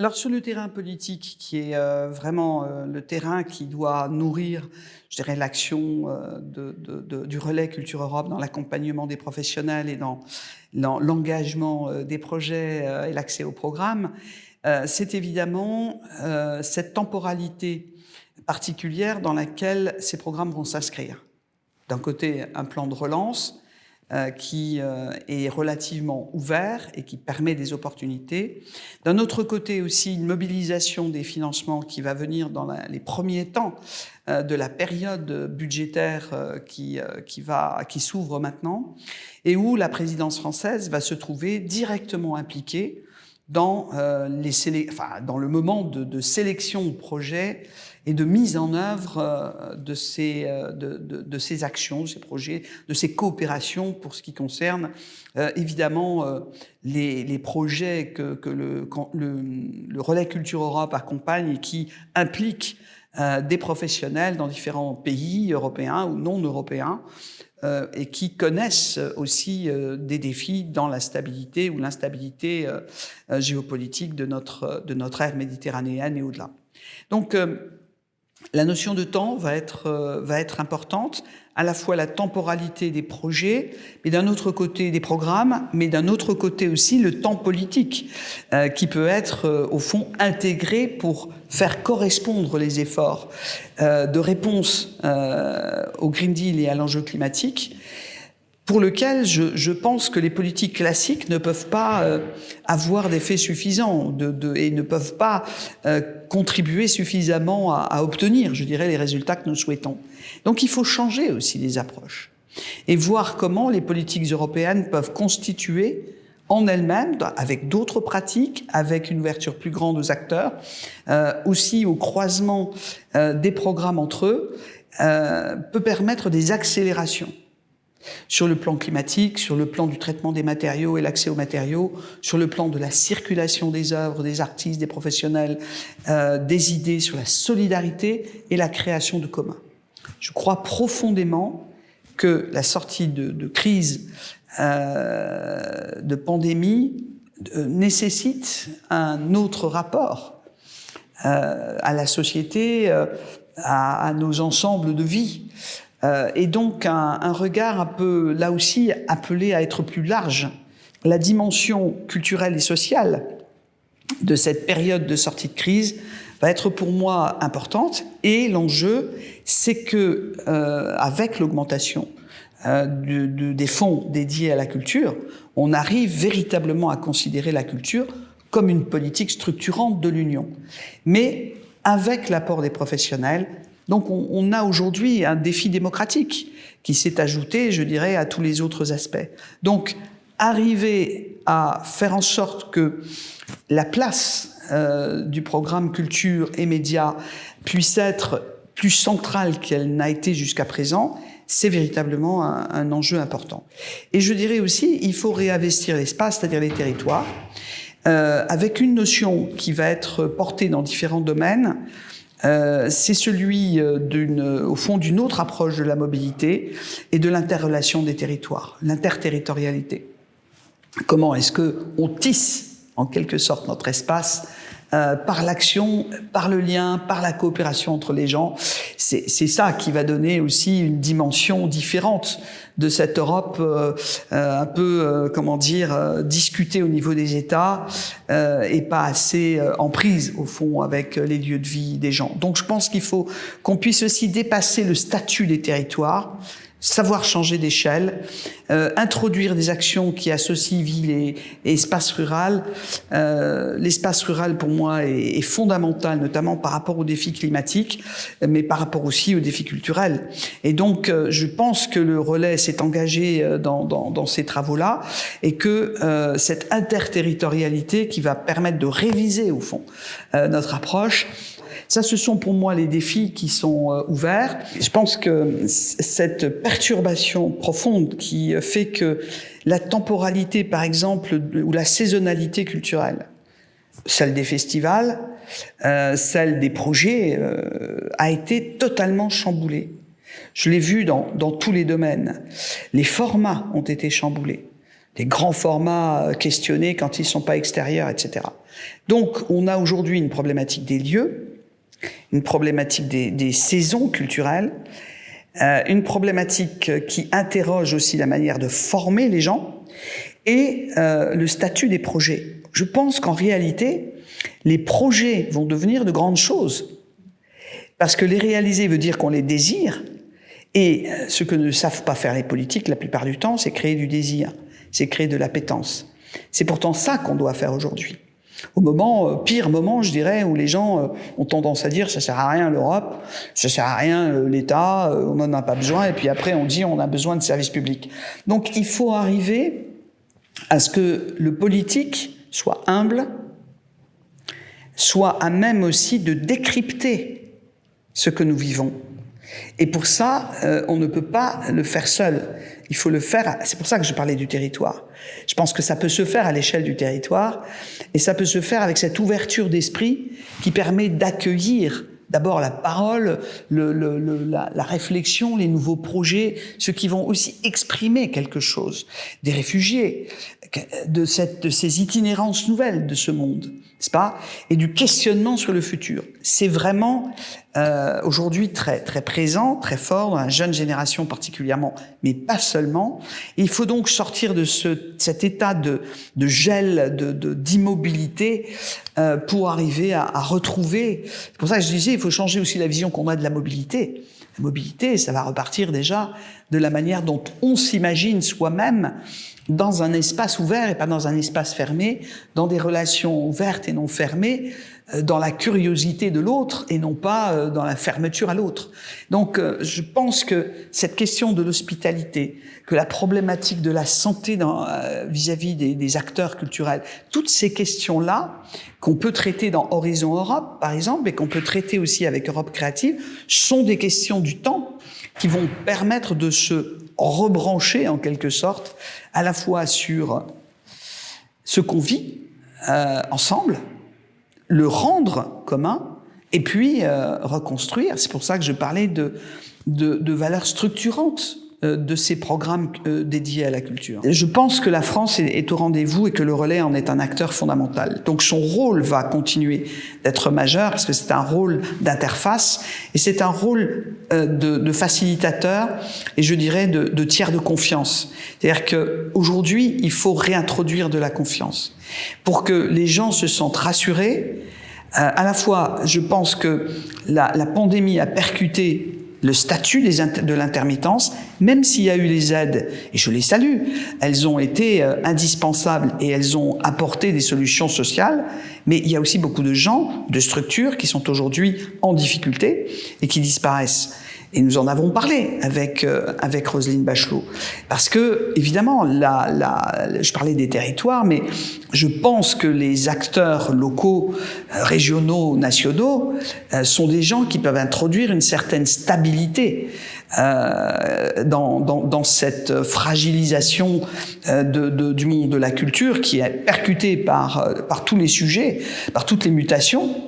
Alors sur le terrain politique, qui est euh, vraiment euh, le terrain qui doit nourrir, je dirais, l'action euh, du relais Culture Europe dans l'accompagnement des professionnels et dans, dans l'engagement des projets et l'accès au programme, c'est évidemment cette temporalité particulière dans laquelle ces programmes vont s'inscrire. D'un côté, un plan de relance, euh, qui euh, est relativement ouvert et qui permet des opportunités. D'un autre côté aussi, une mobilisation des financements qui va venir dans les premiers temps euh, de la période budgétaire qui, qui, qui s'ouvre maintenant et où la présidence française va se trouver directement impliquée dans, les enfin, dans le moment de, de sélection au projet et de mise en œuvre euh, de ces, euh, de, de, ces actions, de ces projets, de ces coopérations pour ce qui concerne euh, évidemment les, les, projets que, que le, le, Relais Culture Europe accompagne et qui impliquent des professionnels dans différents pays européens ou non européens et qui connaissent aussi des défis dans la stabilité ou l'instabilité géopolitique de notre, de notre ère méditerranéenne et au-delà. Donc, la notion de temps va être, euh, va être importante, à la fois la temporalité des projets, mais d'un autre côté des programmes, mais d'un autre côté aussi le temps politique, euh, qui peut être euh, au fond intégré pour faire correspondre les efforts de réponse au Green Deal et à l'enjeu climatique pour lequel je, je, pense que les politiques classiques ne peuvent pas euh, avoir d'effet suffisant de, de, et ne peuvent pas euh, contribuer suffisamment à, à, obtenir, je dirais, les résultats que nous souhaitons. Donc il faut changer aussi les approches et voir comment les politiques européennes peuvent constituer en elles-mêmes, avec d'autres pratiques, avec une ouverture plus grande aux acteurs, euh, aussi au croisement euh, des programmes entre eux, euh, peut permettre des accélérations sur le plan climatique, sur le plan du traitement des matériaux et l'accès aux matériaux, sur le plan de la circulation des œuvres, des artistes, des professionnels, euh, des idées, sur la solidarité et la création de communs. Je crois profondément que la sortie de, crise, euh, de pandémie, euh, nécessite un autre rapport à la société, à, nos ensembles de vie. Euh, et donc un, regard un peu, là aussi, appelé à être plus large. La dimension culturelle et sociale de cette période de sortie de crise va être pour moi importante et l'enjeu, c'est que euh, avec l'augmentation euh, de, de, des fonds dédiés à la culture, on arrive véritablement à considérer la culture comme une politique structurante de l'Union. Mais avec l'apport des professionnels, donc on, on a aujourd'hui un défi démocratique qui s'est ajouté, je dirais, à tous les autres aspects. Donc arriver à faire en sorte que la place euh, du programme culture et médias puisse être plus centrale qu'elle n'a été jusqu'à présent, c'est véritablement un, un, enjeu important. Et je dirais aussi, il faut réinvestir l'espace, c'est-à-dire les territoires, euh, avec une notion qui va être portée dans différents domaines, euh, c'est celui euh, au fond d'une autre approche de la mobilité et de l'interrelation des territoires, l'interterritorialité. Comment est-ce que on tisse en quelque sorte notre espace euh, par l'action, par le lien, par la coopération entre les gens. C'est ça qui va donner aussi une dimension différente de cette Europe euh, euh un peu, euh, comment dire, discutée au niveau des États et pas assez en prise, au fond, avec les lieux de vie des gens. Donc je pense qu'il faut qu'on puisse aussi dépasser le statut des territoires savoir changer d'échelle, euh, introduire des actions qui associent ville et, espace rural. Euh, L'espace rural, pour moi, est, est, fondamental, notamment par rapport aux défis climatiques, mais par rapport aussi aux défis culturels. Et donc, euh, je pense que le relais s'est engagé euh, dans, dans, dans ces travaux-là et que euh, cette interterritorialité qui va permettre de réviser, au fond, euh, notre approche, ça, ce sont pour moi les défis qui sont euh, ouverts. Je pense que cette perturbation profonde qui fait que la temporalité, par exemple, ou la saisonnalité culturelle, celle des festivals, euh, celle des projets, euh, a été totalement chamboulée. Je l'ai vu dans, dans tous les domaines. Les formats ont été chamboulés. des grands formats questionnés quand ils ne sont pas extérieurs, etc. Donc, on a aujourd'hui une problématique des lieux, une problématique des, saisons culturelles, euh, une problématique qui interroge aussi la manière de former les gens et euh, le statut des projets. Je pense qu'en réalité, les projets vont devenir de grandes choses. Parce que les réaliser veut dire qu'on les désire, et euh, ce que ne savent pas faire les politiques la plupart du temps, c'est créer du désir, c'est créer de l'appétence. C'est pourtant ça qu'on doit faire aujourd'hui. Au moment, euh, pire moment, je dirais, où les gens euh, ont tendance à dire ça sert à rien l'Europe, ça sert à rien euh, l'État, on n'en a pas besoin, et puis après on dit on a besoin de services publics. Donc il faut arriver à ce que le politique soit humble, soit à même aussi de décrypter ce que nous vivons. Et pour ça, on ne peut pas le faire seul. Il faut le faire, c'est pour ça que je parlais du territoire. Je pense que ça peut se faire à l'échelle du territoire et ça peut se faire avec cette ouverture d'esprit qui permet d'accueillir d'abord la parole, le, le, la, réflexion, les nouveaux projets, ceux qui vont aussi exprimer quelque chose, des réfugiés, de, de ces itinérances nouvelles de ce monde, n'est-ce pas? Et du questionnement sur le futur. C'est vraiment euh, aujourd'hui très, très présent, très fort dans la jeune génération particulièrement, mais pas seulement. Il faut donc sortir de ce, cet état de, de gel, d'immobilité de, euh, pour arriver à, retrouver. C'est pour ça que je disais, il faut changer aussi la vision qu'on a de la mobilité. La mobilité, ça va repartir déjà de la manière dont on s'imagine soi-même dans un espace ouvert et pas dans un espace fermé, dans des relations ouvertes et non fermées, dans la curiosité de l'autre et non pas euh, dans la fermeture à l'autre. Donc euh, je pense que cette question de l'hospitalité, que la problématique de la santé vis-à-vis des, des, acteurs culturels, toutes ces questions-là qu'on peut traiter dans Horizon Europe, par exemple, et qu'on peut traiter aussi avec Europe Créative, sont des questions du temps qui vont permettre de se rebrancher en quelque sorte à la fois sur ce qu'on vit euh, ensemble, le rendre commun, et puis euh, reconstruire. C'est pour ça que je parlais de, valeurs structurantes de ces programmes euh, dédiés à la culture. Je pense que la France est au rendez-vous et que le relais en est un acteur fondamental. Donc son rôle va continuer d'être majeur parce que c'est un rôle d'interface et c'est un rôle euh, de, facilitateur et je dirais de, tiers de confiance. C'est-à-dire qu'aujourd'hui, il faut réintroduire de la confiance pour que les gens se sentent rassurés. à la fois, je pense que la pandémie a percuté le statut de l'intermittence, même s'il y a eu les aides, et je les salue, elles ont été euh, indispensables et elles ont apporté des solutions sociales, mais il y a aussi beaucoup de gens, de structures qui sont aujourd'hui en difficulté et qui disparaissent. Et nous en avons parlé avec euh, avec Roselyne Bachelot, parce que évidemment, la, la, je parlais des territoires, mais je pense que les acteurs locaux, euh, régionaux, nationaux, euh, sont des gens qui peuvent introduire une certaine stabilité euh, dans, dans, dans, cette fragilisation de, de, du monde de la culture qui est percuté par par tous les sujets, par toutes les mutations,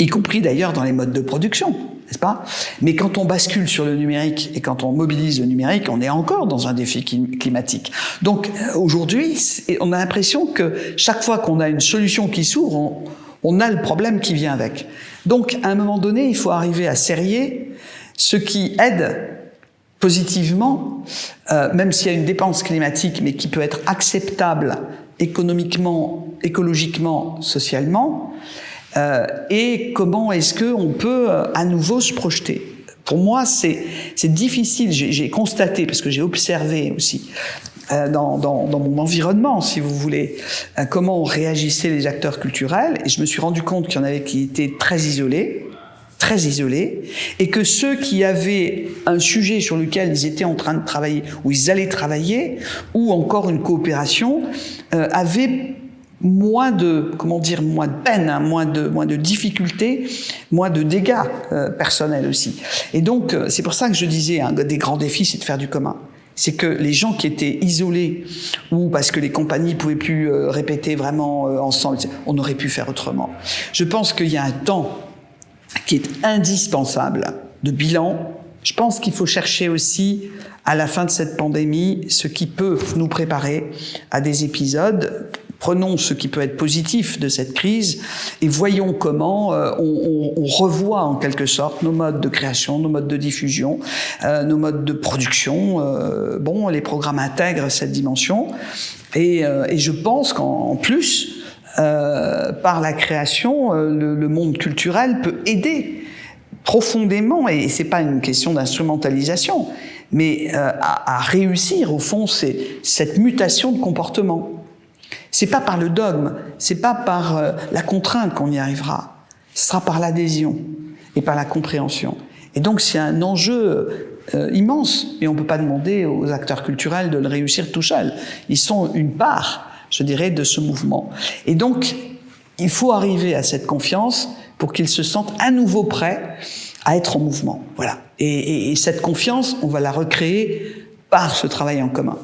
y compris d'ailleurs dans les modes de production n'est-ce pas? Mais quand on bascule sur le numérique et quand on mobilise le numérique, on est encore dans un défi climatique. Donc euh, aujourd'hui, on a l'impression que chaque fois qu'on a une solution qui s'ouvre, on, a le problème qui vient avec. Donc à un moment donné, il faut arriver à serrer ce qui aide positivement, euh, même s'il y a une dépense climatique, mais qui peut être acceptable économiquement, écologiquement, socialement, euh, et comment est-ce qu'on peut euh, à nouveau se projeter? Pour moi, c'est difficile, j'ai constaté, parce que j'ai observé aussi euh, dans, dans, dans, mon environnement, si vous voulez, comment réagissaient les acteurs culturels, et je me suis rendu compte qu'il y en avait qui étaient très isolés, très isolés, et que ceux qui avaient un sujet sur lequel ils étaient en train de travailler, ou ils allaient travailler, ou encore une coopération, euh, avaient moins de comment dire moins de peine, hein, moins de moins de difficultés, moins de dégâts euh, personnels aussi. Et donc euh, c'est pour ça que je disais un des grands défis c'est de faire du commun. C'est que les gens qui étaient isolés ou parce que les compagnies pouvaient plus euh, répéter vraiment ensemble, on aurait pu faire autrement. Je pense qu'il y a un temps qui est indispensable de bilan, Je pense qu'il faut chercher aussi, à la fin de cette pandémie, ce qui peut nous préparer à des épisodes Prenons ce qui peut être positif de cette crise et voyons comment euh, on, on, on, revoit en quelque sorte nos modes de création, nos modes de diffusion, euh, nos modes de production. Euh, bon, les programmes intègrent cette dimension et, euh, et je pense qu'en plus, euh, par la création, le, le, monde culturel peut aider profondément, et c'est pas une question d'instrumentalisation, mais à, à, réussir au fond cette mutation de comportement. C'est pas par le dogme, c'est pas par euh, la contrainte qu'on y arrivera. Ce sera par l'adhésion et par la compréhension. Et donc c'est un enjeu euh, immense, et on ne peut pas demander aux acteurs culturels de le réussir tout seuls. Ils sont une part, je dirais, de ce mouvement. Et donc, il faut arriver à cette confiance pour qu'ils se sentent à nouveau prêts à être en mouvement. Voilà. Et, et, et cette confiance, on va la recréer par ce travail en commun.